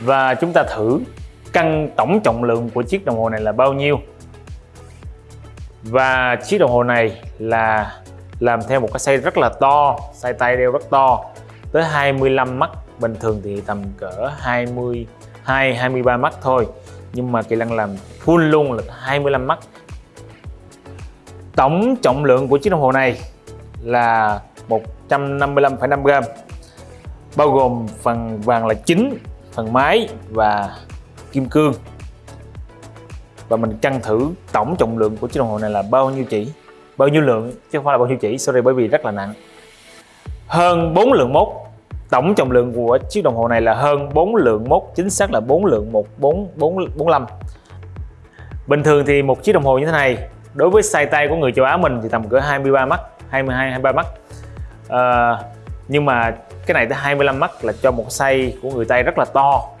và chúng ta thử cân tổng trọng lượng của chiếc đồng hồ này là bao nhiêu? Và chiếc đồng hồ này là làm theo một cái size rất là to size tay đeo rất to tới 25 mắt. Bình thường thì tầm cỡ 22 23 mắt thôi. Nhưng mà Kỳ Lân làm full luôn là 25 mắt. Tổng trọng lượng của chiếc đồng hồ này là 155,5 gram bao gồm phần vàng là chính phần máy và kim cương. Và mình cân thử tổng trọng lượng của chiếc đồng hồ này là bao nhiêu chỉ? Bao nhiêu lượng? Chứ không phải là bao nhiêu chỉ sorry bởi vì rất là nặng. Hơn 4 lượng mốt. Tổng trọng lượng của chiếc đồng hồ này là hơn 4 lượng mốt chính xác là 4 lượng 1445 bình thường thì một chiếc đồng hồ như thế này đối với size tay của người châu Á mình thì tầm cỡ 23 mắt 22 23 mắt. À, nhưng mà cái này tới 25 mắt là cho một size của người tây rất là to.